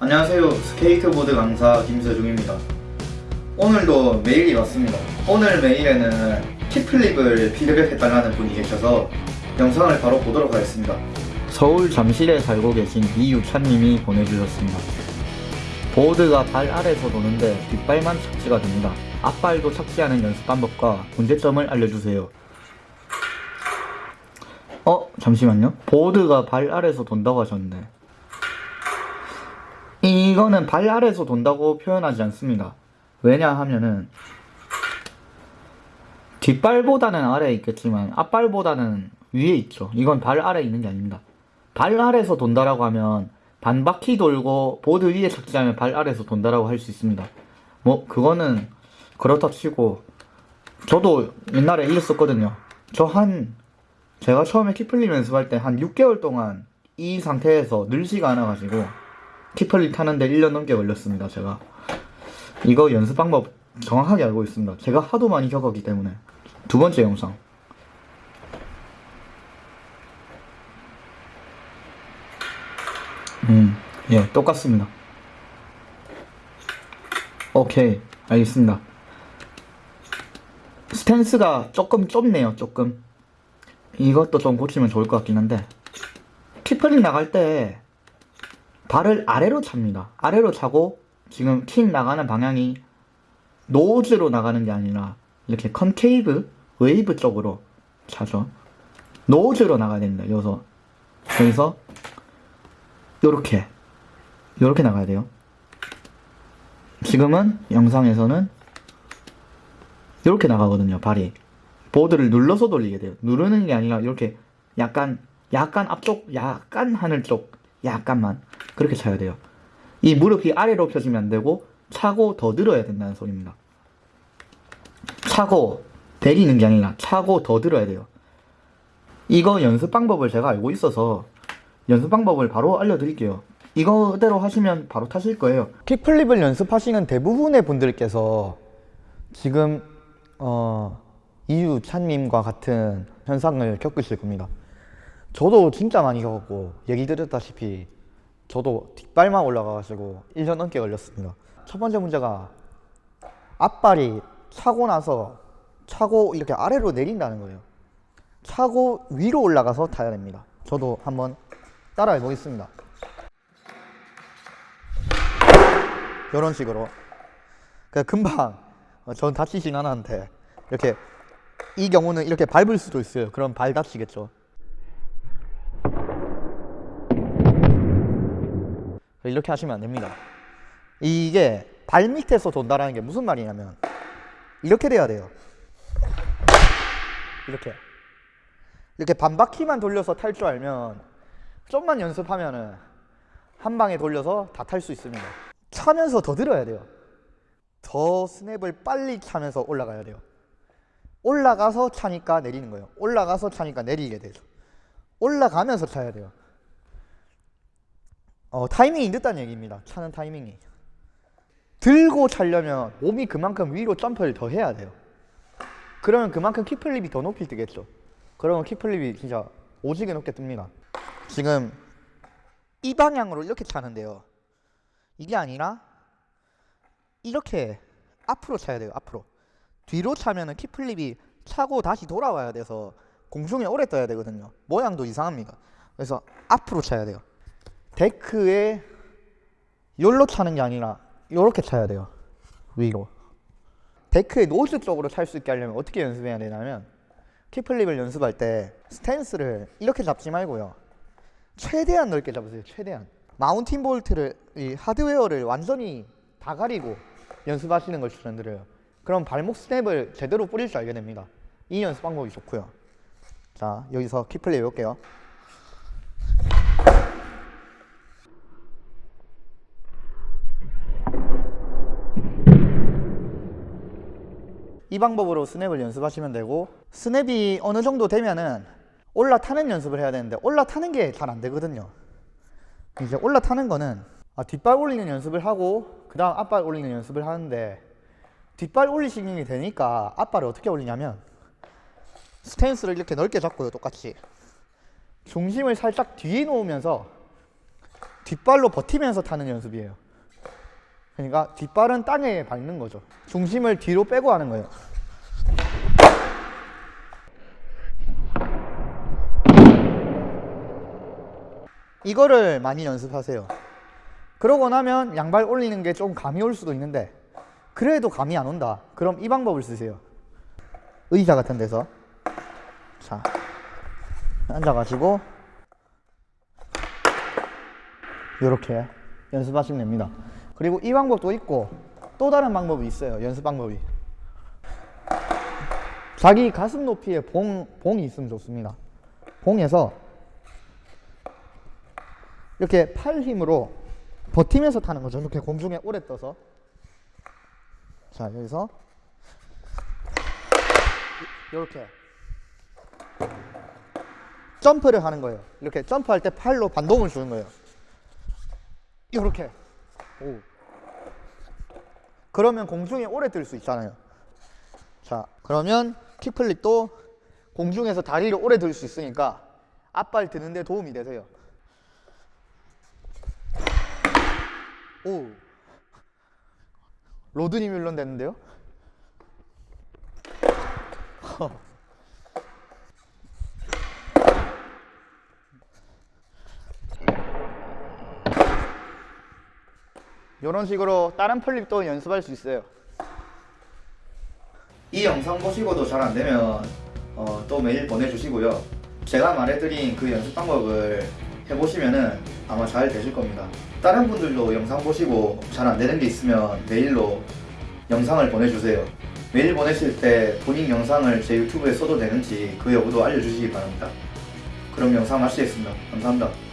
안녕하세요. 스케이트보드 강사 김세중입니다. 오늘도 메일이 왔습니다. 오늘 메일에는 kickflip을 피드백해달라는 분이 계셔서 영상을 바로 보도록 하겠습니다. 서울 잠실에 살고 계신 이유찬님이 보내주셨습니다. 보드가 발 아래서 도는데 뒷발만 착지가 됩니다. 앞발도 착지하는 연습 방법과 문제점을 알려주세요. 어? 잠시만요. 보드가 발 아래서 돈다고 하셨는데 이거는 발 아래서 돈다고 표현하지 않습니다. 왜냐하면은 뒷발보다는 아래에 있겠지만 앞발보다는 위에 있죠. 이건 발 아래에 있는 게 아닙니다. 발 아래에서 돈다라고 하면 반 바퀴 돌고 보드 위에 착지하면 발 아래에서 돈다라고 할 수 있습니다. 뭐 그거는 그렇다 치고 저도 옛날에 이랬었거든요. 저 한 제가 처음에 kickflip 연습할 때 한 6개월 동안 이 상태에서 늘지가 않아가지고 키플립 타는데 1년 넘게 걸렸습니다. 제가 이거 연습 방법 정확하게 알고 있습니다. 제가 하도 많이 겪었기 때문에 두 번째 영상 음, 예, 똑같습니다. 오케이, 알겠습니다. 스탠스가 조금 좁네요, 조금. 이것도 좀 고치면 좋을 것 같긴 한데. kickflip 나갈 때 발을 아래로 찹니다. 아래로 차고 지금 킥 나가는 방향이 nose로 나가는 게 아니라 이렇게 concave, 웨이브 쪽으로 차죠. nose로 나가야 됩니다. 여기서 여기서 요렇게 요렇게 나가야 돼요. 지금은 영상에서는 요렇게 나가거든요. 발이 보드를 눌러서 돌리게 돼요. 누르는 게 아니라 이렇게 약간 약간 앞쪽, 약간 하늘 쪽, 약간만 그렇게 차야 돼요. 이 무릎이 아래로 펴지면 안 되고 차고 더 늘어야 된다는 소리입니다. 차고 내리는 게 아니라 차고 더 들어야 돼요. 이거 연습 방법을 제가 알고 있어서 연습 방법을 바로 알려드릴게요. 이거대로 하시면 바로 타실 거예요. 킥플립을 연습하시는 대부분의 분들께서 지금 어, 이유찬님과 같은 현상을 겪으실 겁니다. 저도 진짜 많이 겪었고 얘기 드렸다시피 저도 뒷발만 올라가가지고 1년 넘게 걸렸습니다. 첫 번째 문제가 앞발이 차고 나서 차고 이렇게 아래로 내린다는 거예요. 차고 위로 올라가서 타야 됩니다. 저도 한번 따라해 보겠습니다. 이런 식으로. 그 금방 어, 전 다치진 않았는데 이렇게 이 경우는 이렇게 밟을 수도 있어요. 그럼 발 다치겠죠. 이렇게 하시면 안 됩니다. 이게 발 밑에서 돈다라는 게 무슨 말이냐면 이렇게 돼야 돼요. 이렇게. 이렇게 반바퀴만 돌려서 탈 줄 알면 좀만 연습하면은 한 방에 돌려서 다 탈 수 있습니다. 차면서 더 들어야 돼요. 더 스냅을 빨리 차면서 올라가야 돼요. 올라가서 차니까 내리는 거예요. 올라가서 차니까 내리게 되죠. 올라가면서 차야 돼요. 어, 타이밍이 늦다는 얘기입니다. 차는 타이밍이. 들고 차려면 몸이 그만큼 위로 점프를 더 해야 돼요. 그러면 그만큼 킥플립이 더 높이 뜨겠죠. 그러면 킥플립이 진짜 오지게 높게 뜹니다. 지금 이 방향으로 이렇게 차는데요. 이게 아니라 이렇게 앞으로 차야 돼요. 앞으로. 뒤로 차면은 킥플립이 차고 다시 돌아와야 돼서 공중에 오래 떠야 되거든요. 모양도 이상합니다. 그래서 앞으로 차야 돼요. 데크에 열로 차는 게 아니라 이렇게 차야 돼요. 위로. 데크의 nose 쪽으로 찰 수 있게 하려면 어떻게 연습해야 되냐면 kickflip을 연습할 때 스탠스를 이렇게 잡지 말고요. 최대한 넓게 잡으세요. 최대한. mounting 볼트를 이 하드웨어를 완전히 다 가리고 연습하시는 걸 추천드려요. 그럼 발목 스냅을 제대로 뿌릴 줄 알게 됩니다. 이 연습 방법이 좋고요. 자, 여기서 kickflip 해볼게요. 이 방법으로 스냅을 연습하시면 되고 스냅이 어느 정도 되면은 올라타는 연습을 해야 되는데 올라타는 게 잘 안 되거든요 이제 올라타는 거는 아, 뒷발 올리는 연습을 하고 그 다음 앞발 올리는 연습을 하는데 뒷발 올리시는 게 되니까 앞발을 어떻게 올리냐면 스탠스를 이렇게 넓게 잡고요 똑같이 중심을 살짝 뒤에 놓으면서 뒷발로 버티면서 타는 연습이에요. 그러니까 뒷발은 땅에 밟는 거죠. 중심을 뒤로 빼고 하는 거예요. 이거를 많이 연습하세요. 그러고 나면 양발 올리는 게 좀 감이 올 수도 있는데 그래도 감이 안 온다. 그럼 이 방법을 쓰세요. 의자 같은 데서 자 앉아가지고 이렇게 연습하시면 됩니다. 그리고 이 방법도 있고 또 다른 방법이 있어요. 연습 방법이. 자기 가슴 높이에 봉, 봉이 있으면 좋습니다. 봉에서 이렇게 팔 힘으로 버티면서 타는 거죠. 이렇게 공중에 오래 떠서. 자, 여기서 이렇게 점프를 하는 거예요. 이렇게 점프할 때 팔로 반동을 주는 거예요. 이렇게. 오. 그러면 공중에 오래 뜰 수 있잖아요. 자, 그러면 킥플립도 공중에서 다리를 오래 들 수 있으니까 앞발 드는데 도움이 되세요. 오. 로드니 뮬런 됐는데요? 이런 식으로 다른 플립도 연습할 수 있어요. 이 영상 보시고도 잘 안 되면 어, 또 메일 보내주시고요. 제가 말해드린 그 연습 방법을 해보시면은 아마 잘 되실 겁니다. 다른 분들도 영상 보시고 잘 안 되는 게 있으면 메일로 영상을 보내주세요. 메일 보내실 때 본인 영상을 제 유튜브에 써도 되는지 그 여부도 알려주시기 바랍니다. 그럼 영상 마치겠습니다. 감사합니다.